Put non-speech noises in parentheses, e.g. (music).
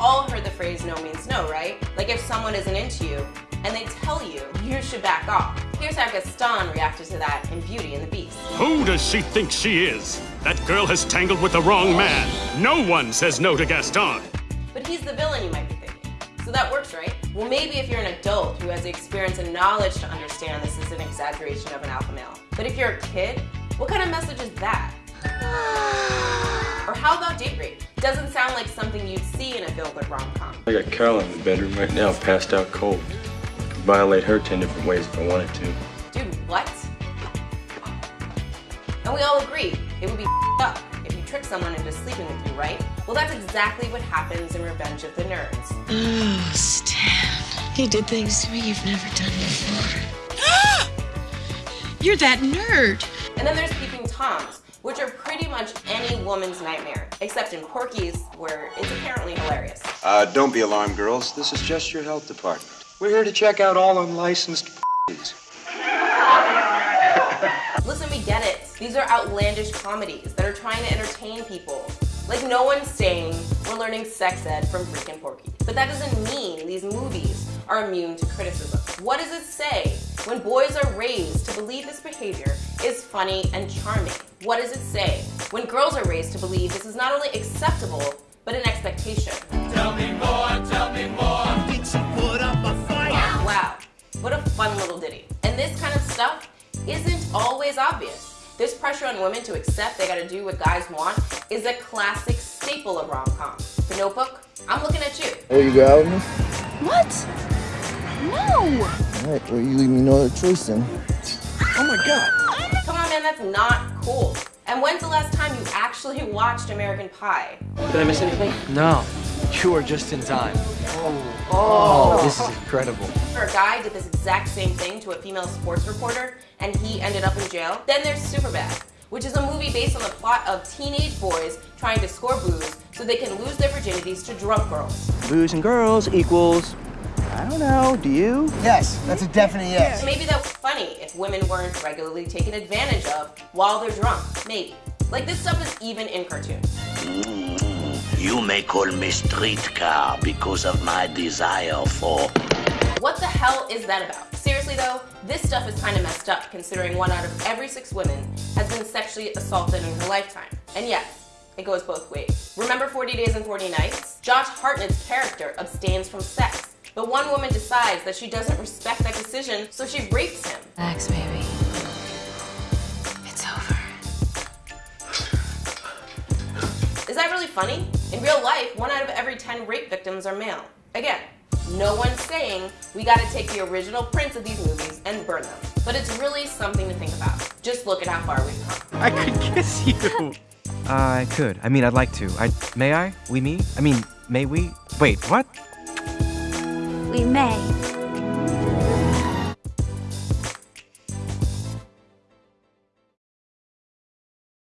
all heard the phrase no means no, right? Like if someone isn't into you and they tell you you should back off. Here's how Gaston reacted to that in Beauty and the Beast. Who does she think she is? That girl has tangled with the wrong man. No one says no to Gaston. But he's the villain, you might be thinking. So that works, right? Well, maybe if you're an adult who has the experience and knowledge to understand this is an exaggeration of an alpha male. But if you're a kid, what kind of message is that? Or how about date rape? Doesn't sound like something you'd see in a feel good rom-com. I got Carol in the bedroom right now, passed out cold. Could violate her ten different ways if I wanted to. Dude, what? And we all agree, it would be up if you trick someone into sleeping with you, right? Well, that's exactly what happens in Revenge of the Nerds. Oh, Stan. You did things to me you've never done before. (gasps) You're that nerd. And then there's Peeping Toms, which are pretty much any woman's nightmare, except in Porky's, where it's apparently hilarious. Uh, don't be alarmed, girls. This is just your health department. We're here to check out all unlicensed (laughs) Listen, we get it. These are outlandish comedies that are trying to entertain people. Like no one's saying we're learning sex ed from freaking Porky. But that doesn't mean these movies are immune to criticism. What does it say when boys are raised to believe this behavior is funny and charming? What does it say when girls are raised to believe this is not only acceptable, but an expectation? Tell me more, tell me more. Did she put up a fight? Wow, what a fun little ditty. And this kind of stuff isn't always obvious. This pressure on women to accept they gotta do what guys want is a classic staple of rom-com. The Notebook, I'm looking at you. Oh, you go out with me? What? No! Alright, well, you leave me no other choice then. Oh my god. Come on, man, that's not cool. And when's the last time you actually watched American Pie? Did I miss anything? No, you are just in time. Oh. Oh, this is incredible. A guy did this exact same thing to a female sports reporter, and he ended up in jail. Then there's Superbad, which is a movie based on the plot of teenage boys trying to score booze so they can lose their virginities to drunk girls. Booze and girls equals, I don't know, do you? Yes, that's a definite yes. Maybe that was funny if women weren't regularly taken advantage of while they're drunk. Maybe. Like this stuff is even in cartoons. Mm. You may call me streetcar because of my desire for. What the hell is that about? Seriously though, this stuff is kind of messed up considering one out of every six women has been sexually assaulted in her lifetime. And yes, it goes both ways. Remember 40 Days and 40 Nights? Josh Hartnett's character abstains from sex, but one woman decides that she doesn't respect that decision, so she rapes him. Relax, baby. It's over. Is that really funny? In real life, one out of every 10 rape victims are male. Again, no one's saying we gotta take the original prints of these movies and burn them. But it's really something to think about. Just look at how far we've come. I could kiss you. Uh, I could. I mean, I'd like to. I may I? We me? I mean, may we? Wait, what? We may.